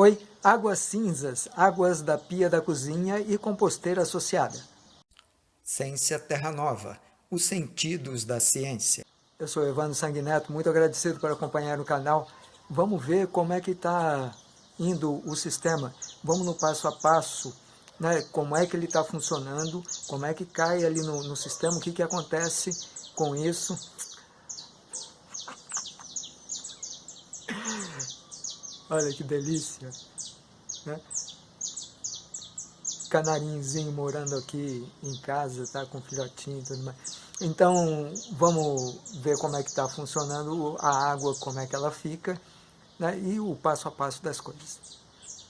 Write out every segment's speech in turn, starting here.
Oi, águas cinzas, águas da pia da cozinha e composteira associada. Ciência Terra Nova, os sentidos da ciência. Eu sou Evandro Sanguineto, muito agradecido por acompanhar o canal. Vamos ver como é que está indo o sistema. Vamos no passo a passo, né? como é que ele está funcionando, como é que cai ali no, no sistema, o que, que acontece com isso. Olha que delícia, né? Canarinhozinho morando aqui em casa, tá com filhotinho e tudo mais. Então, vamos ver como é que está funcionando a água, como é que ela fica, né? e o passo a passo das coisas.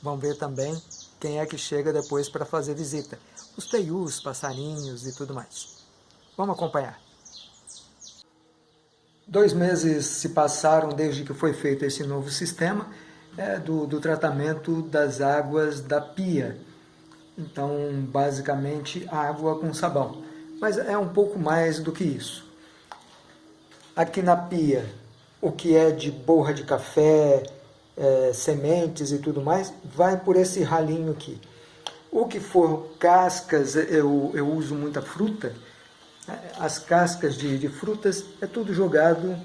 Vamos ver também quem é que chega depois para fazer visita. Os teius, passarinhos e tudo mais. Vamos acompanhar. Dois meses se passaram desde que foi feito esse novo sistema é, do, do tratamento das águas da pia. Então, basicamente, água com sabão. Mas é um pouco mais do que isso. Aqui na pia, o que é de borra de café, é, sementes e tudo mais, vai por esse ralinho aqui. O que for cascas, eu, eu uso muita fruta, as cascas de, de frutas é tudo jogado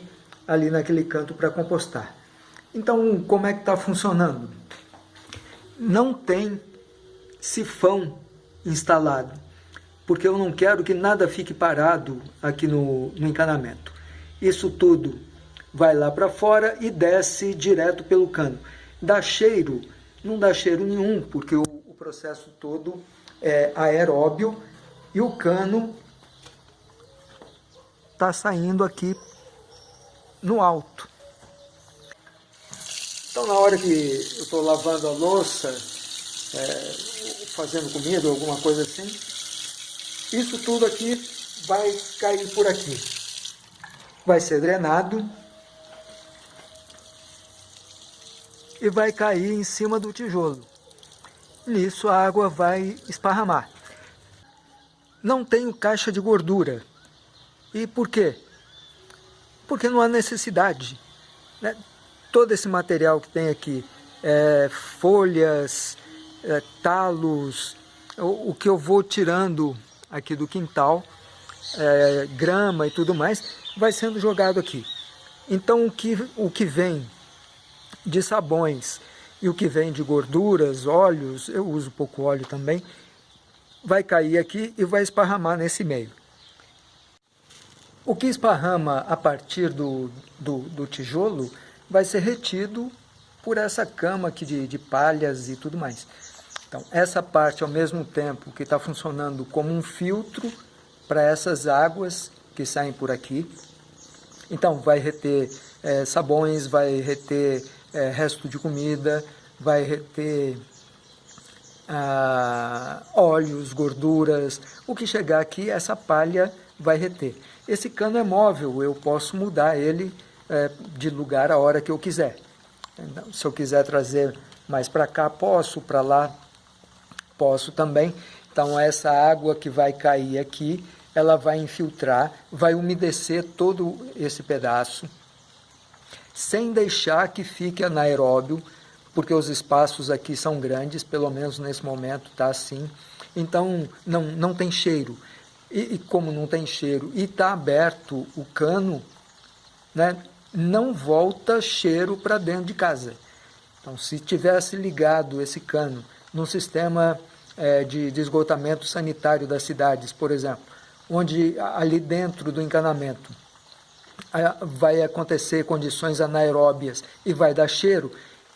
ali naquele canto para compostar. Então, como é que está funcionando? Não tem sifão instalado, porque eu não quero que nada fique parado aqui no, no encanamento. Isso tudo vai lá para fora e desce direto pelo cano. Dá cheiro? Não dá cheiro nenhum, porque o, o processo todo é aeróbio e o cano está saindo aqui no alto. Então, na hora que eu estou lavando a louça, é, fazendo comida, alguma coisa assim, isso tudo aqui vai cair por aqui. Vai ser drenado e vai cair em cima do tijolo. Nisso a água vai esparramar. Não tenho caixa de gordura. E por quê? Porque não há necessidade. Né? Todo esse material que tem aqui, é, folhas, é, talos, o, o, que eu vou tirando aqui do quintal, é, grama e tudo mais, vai sendo jogado aqui. Então o que, o que vem de sabões e o que vem de gorduras, óleos, eu uso pouco óleo também, vai cair aqui e vai esparramar nesse meio. O que esparrama a partir do, do, do tijolo vai ser retido por essa cama aqui de, de palhas e tudo mais. Então, essa parte, ao mesmo tempo que está funcionando como um filtro para essas águas que saem por aqui, então vai reter é, sabões, vai reter é, resto de comida, vai reter ah, óleos, gorduras, o que chegar aqui, essa palha vai reter. Esse cano é móvel, eu posso mudar ele é, de lugar a hora que eu quiser. Então, se eu quiser trazer mais para cá, posso, para lá, posso também. Então essa água que vai cair aqui, ela vai infiltrar, vai umedecer todo esse pedaço, sem deixar que fique anaeróbio, porque os espaços aqui são grandes, pelo menos nesse momento está assim. Então não, não tem cheiro. E, e como não tem cheiro e está aberto o cano, né, não volta cheiro para dentro de casa. Então, se tivesse ligado esse cano num sistema é, de, de esgotamento sanitário das cidades, por exemplo, onde ali dentro do encanamento vai acontecer condições anaeróbias e vai dar cheiro,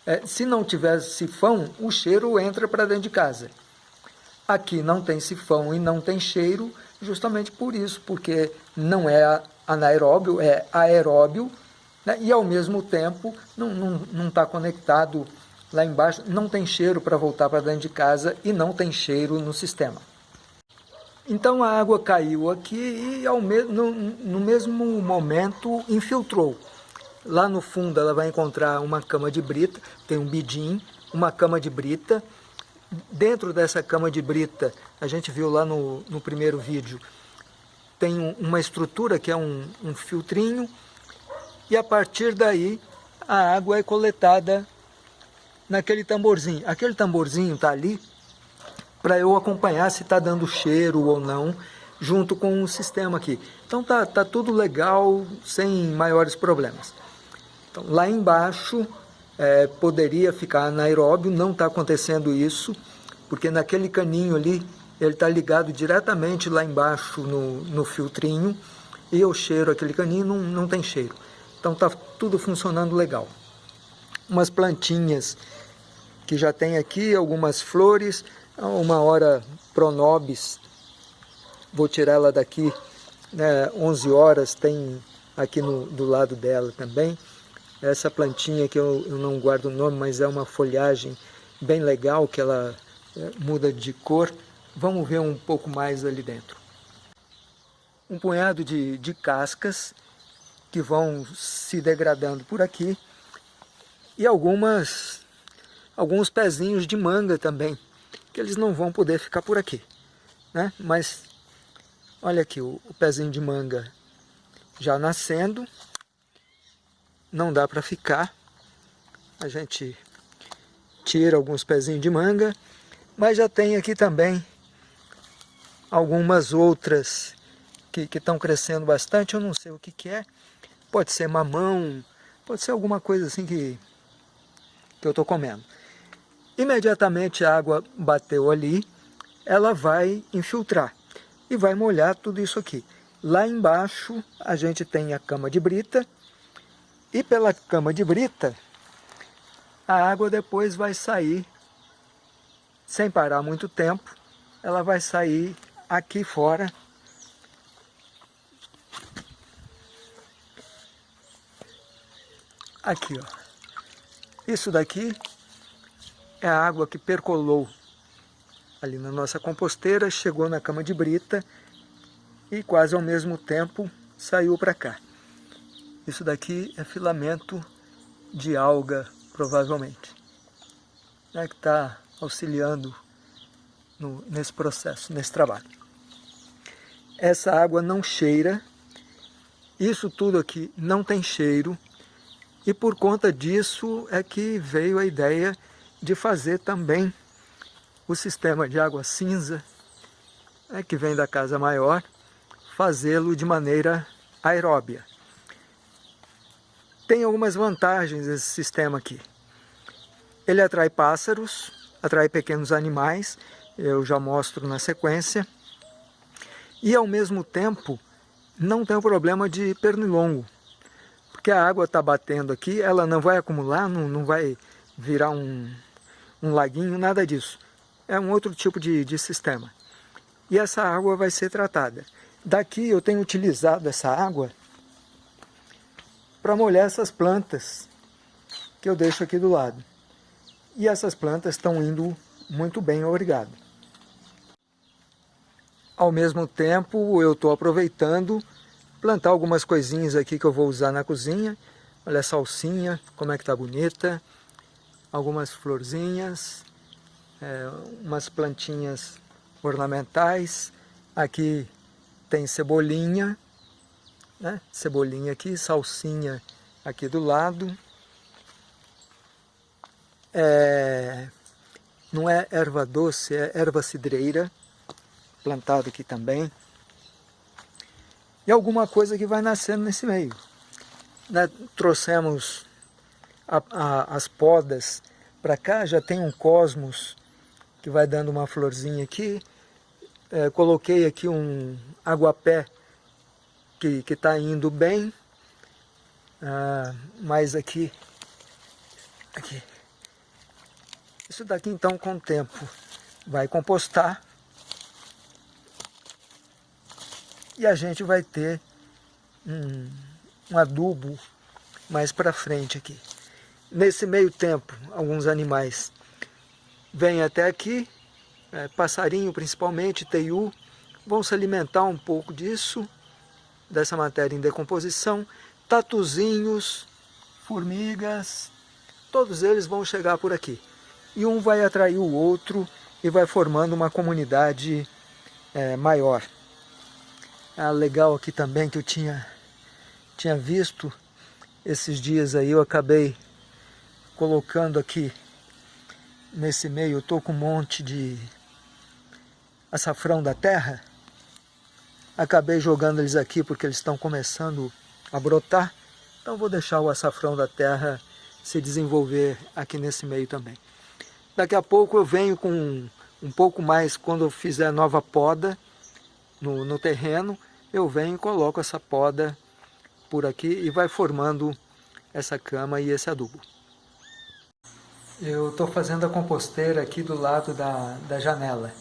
é, se não tiver sifão, o cheiro entra para dentro de casa. Aqui não tem sifão e não tem cheiro, justamente por isso, porque não é anaeróbio, é aeróbio, né? e ao mesmo tempo não está conectado lá embaixo, não tem cheiro para voltar para dentro de casa e não tem cheiro no sistema. Então a água caiu aqui e ao mesmo, no, no mesmo momento infiltrou. Lá no fundo ela vai encontrar uma cama de brita, tem um bidim, uma cama de brita, Dentro dessa cama de brita, a gente viu lá no, no primeiro vídeo, tem uma estrutura que é um, um filtrinho, e a partir daí a água é coletada naquele tamborzinho. Aquele tamborzinho está ali para eu acompanhar se está dando cheiro ou não, junto com o sistema aqui. Então tá, tá tudo legal, sem maiores problemas. Então, lá embaixo é, poderia ficar anaeróbio, não está acontecendo isso, porque naquele caninho ali, ele está ligado diretamente lá embaixo no, no filtrinho, e eu cheiro aquele caninho, não, não tem cheiro. Então está tudo funcionando legal. Umas plantinhas que já tem aqui, algumas flores, uma hora pronobis, vou tirar ela daqui, né, 11 horas, tem aqui no, do lado dela também. Essa plantinha que eu, eu não guardo o nome, mas é uma folhagem bem legal, que ela é, muda de cor. Vamos ver um pouco mais ali dentro. Um punhado de, de cascas que vão se degradando por aqui e algumas alguns pezinhos de manga também, que eles não vão poder ficar por aqui. Né? Mas olha aqui o, o pezinho de manga já nascendo, não dá para ficar. A gente tira alguns pezinhos de manga, mas já tem aqui também algumas outras que estão crescendo bastante, eu não sei o que, que é. Pode ser mamão, pode ser alguma coisa assim que, que eu estou comendo. Imediatamente a água bateu ali, ela vai infiltrar e vai molhar tudo isso aqui. Lá embaixo a gente tem a cama de brita e pela cama de brita a água depois vai sair sem parar muito tempo, ela vai sair aqui fora aqui ó isso daqui é a água que percolou ali na nossa composteira, chegou na cama de brita e quase ao mesmo tempo saiu para cá. Isso daqui é filamento de alga, provavelmente, né, que está auxiliando no, nesse processo, nesse trabalho. Essa água não cheira, isso tudo aqui não tem cheiro, e por conta disso é que veio a ideia de fazer também o sistema de água cinza, né, que vem da casa maior, fazê-lo de maneira aeróbia. Tem algumas vantagens esse sistema aqui. Ele atrai pássaros, atrai pequenos animais, eu já mostro na sequência, e ao mesmo tempo não tem o problema de pernilongo, porque a água está batendo aqui, ela não vai acumular, não, não vai virar um, um laguinho, nada disso. É um outro tipo de, de sistema. E essa água vai ser tratada. Daqui eu tenho utilizado essa água para molhar essas plantas que eu deixo aqui do lado. E essas plantas estão indo muito bem, obrigado. Ao mesmo tempo, eu estou aproveitando plantar algumas coisinhas aqui que eu vou usar na cozinha. Olha a salsinha, como é que está bonita algumas florzinhas, é, umas plantinhas ornamentais. Aqui tem cebolinha, né? cebolinha aqui, salsinha aqui do lado. É, não é erva doce, é erva cidreira, plantado aqui também. E alguma coisa que vai nascendo nesse meio. Né? Trouxemos a, a, as podas para cá, já tem um cosmos que vai dando uma florzinha aqui. É, coloquei aqui um aguapé que está indo bem. Ah, mas aqui, aqui. Isso daqui então com o tempo vai compostar. E a gente vai ter um, um adubo mais para frente aqui. Nesse meio tempo, alguns animais vêm até aqui, é, passarinho principalmente, teiu, vão se alimentar um pouco disso, dessa matéria em decomposição, tatuzinhos, formigas, todos eles vão chegar por aqui. E um vai atrair o outro e vai formando uma comunidade é, maior. Ah, legal aqui também que eu tinha, tinha visto esses dias aí, eu acabei colocando aqui nesse meio eu estou com um monte de açafrão da terra. Acabei jogando eles aqui porque eles estão começando a brotar. Então vou deixar o açafrão da terra se desenvolver aqui nesse meio também. Daqui a pouco eu venho com um pouco mais, quando eu fizer nova poda no, no terreno, eu venho e coloco essa poda por aqui e vai formando essa cama e esse adubo. Eu estou fazendo a composteira aqui do lado da, da janela.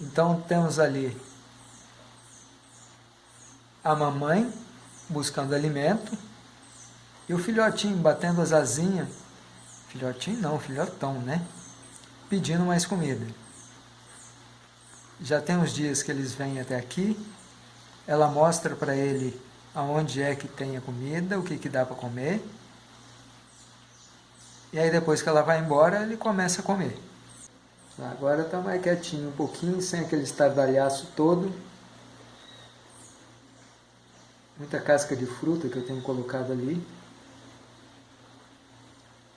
Então temos ali a mamãe buscando alimento e o filhotinho batendo as asinhas. Filhotinho não, filhotão, né? Pedindo mais comida. Já tem uns dias que eles vêm até aqui, ela mostra para ele aonde é que tem a comida, o que, que dá para comer. E aí depois que ela vai embora, ele começa a comer. Agora está mais quietinho um pouquinho, sem aquele estardalhaço todo. Muita casca de fruta que eu tenho colocado ali.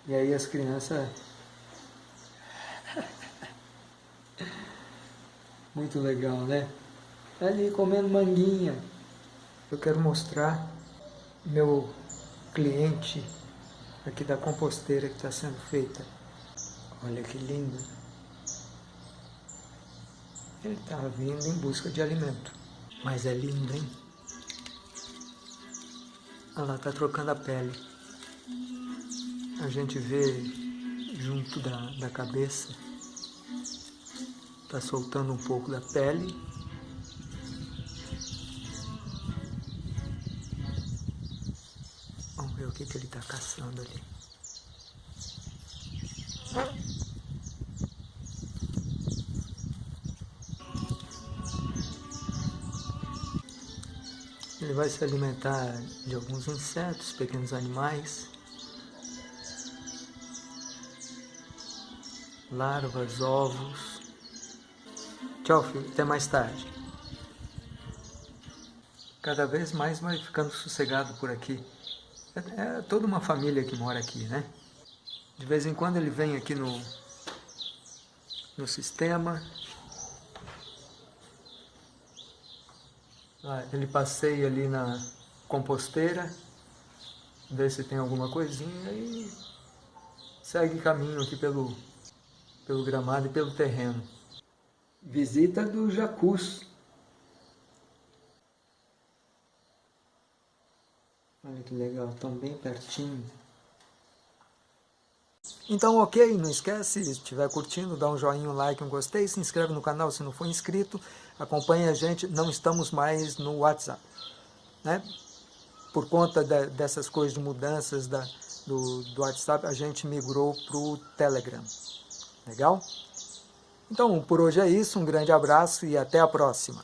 E aí as crianças... Muito legal, né? Ali comendo manguinha. Eu quero mostrar meu cliente aqui da composteira que está sendo feita. Olha que lindo. Ele está vindo em busca de alimento. Mas é lindo, hein? Ela está trocando a pele. A gente vê junto da, da cabeça. Está soltando um pouco da pele. Vamos ver o que, que ele está caçando ali. Ele vai se alimentar de alguns insetos, pequenos animais, larvas, ovos. Tchau, filho. Até mais tarde. Cada vez mais vai ficando sossegado por aqui. É, é toda uma família que mora aqui, né? De vez em quando ele vem aqui no, no sistema, Ah, ele passeia ali na composteira, vê se tem alguma coisinha e segue caminho aqui pelo, pelo gramado e pelo terreno. Visita do jacuz. Olha que legal, estão bem pertinho. Então, ok, não esquece, se estiver curtindo, dá um joinha, um like, um gostei, se inscreve no canal se não for inscrito, acompanhe a gente, não estamos mais no WhatsApp, né? Por conta de, dessas coisas de mudanças da, do, do WhatsApp, a gente migrou para o Telegram, legal? Então, por hoje é isso, um grande abraço e até a próxima.